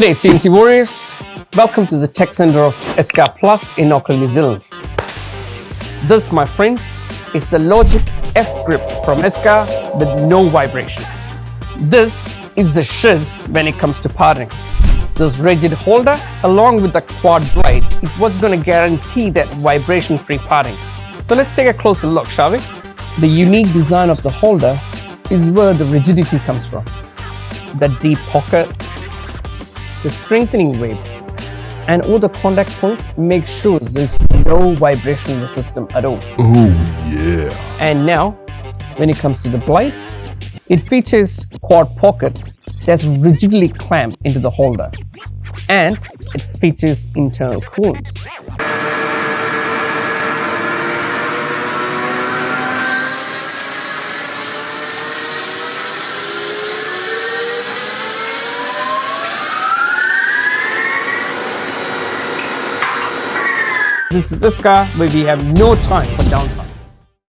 G'day CNC Warriors, welcome to the Tech Center of ISCAR Plus in Auckland, New Zealand. This, my friends, is the LogiQ F Grip from ISCAR with no vibration. This is the shiz when it comes to parting. This rigid holder along with the quad blade is what's going to guarantee that vibration-free parting. So let's take a closer look, shall we? The unique design of the holder is where the rigidity comes from. The deep pocket, the strengthening weight, and all the contact points make sure there's no vibration in the system at all. Oh yeah. And now, when it comes to the blade, it features quad pockets that's rigidly clamped into the holder and it features internal coolant. This is ISCAR where we have no time for downtime.